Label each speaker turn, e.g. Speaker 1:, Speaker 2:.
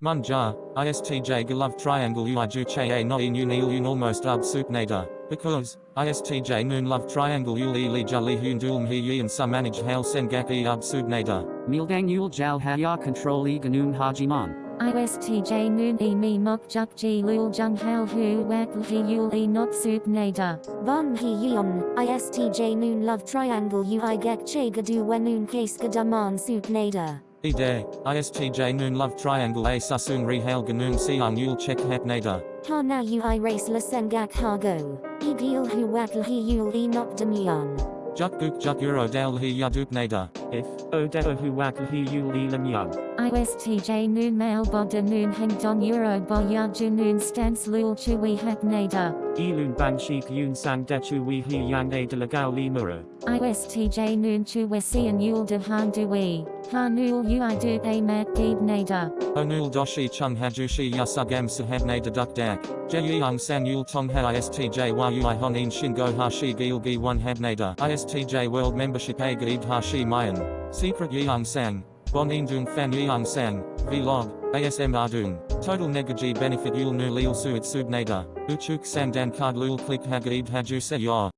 Speaker 1: Munja, ISTJ Galove Triangle Ui Juche No E Nil Un Almost Ub Soup Nader, because, ISTJ Noon Love Triangle Ul Li Jali Hun Dulm He Yin Sa Manage Hail Sengak E Ub Sub Nader.
Speaker 2: Mildang Yul Jal Haya Control E Ganun Hajiman.
Speaker 3: ISTJ Noon E Me Mok Juk Ji Lul Jung Hal Hu Wak He Yul E Not Soup Nader.
Speaker 4: Bon He Yeon, ISTJ Noon Love Triangle Ui Gek Che Gadu Wenun Case Gadaman Soup Nader.
Speaker 1: Ide, ISTJ Noon Love Triangle A Susun Rehail Ganun Siang Yul Check Hat Nader.
Speaker 4: Ha na Ui Race La Sengak Hago. Igil Hu Wak He Yul E Not Demion.
Speaker 1: Juk Guk Juk Euro Dal He Yaduk Nader.
Speaker 2: If, oh Odeo Huwak Hu Yul Lam Young.
Speaker 3: ISTJ Noon Mail Boda Noon Heng Don Euro Boya Noon Stance Lul Chui Hat Nader.
Speaker 2: Elun Bang Shik Yun Sang Dechu We He Yang A de la Gao Li Muru.
Speaker 3: ISTJ Noon Chu Wesi and Yul de Han Dui. Ha Nul Ui Du A Mat Deeb Nader.
Speaker 1: Onul Doshi Chung Hajushi Yasugam Sahab Nader Duk Dak. Jeyang San Yul Tong Ha ISTJ Wa Ui Honin Shingo Hashi Gil Gi 1 Hab Nader. ISTJ World Membership A Gaid Hashi Mayan. Secret Yang Sang. Bon Indung Fan Yang Sang. Vlog. ASM Ardung. Total Negaji Benefit Yul Nu Lil Suit Nader. Uchuk Sandan Card Lul Click Hagaib Haju Se.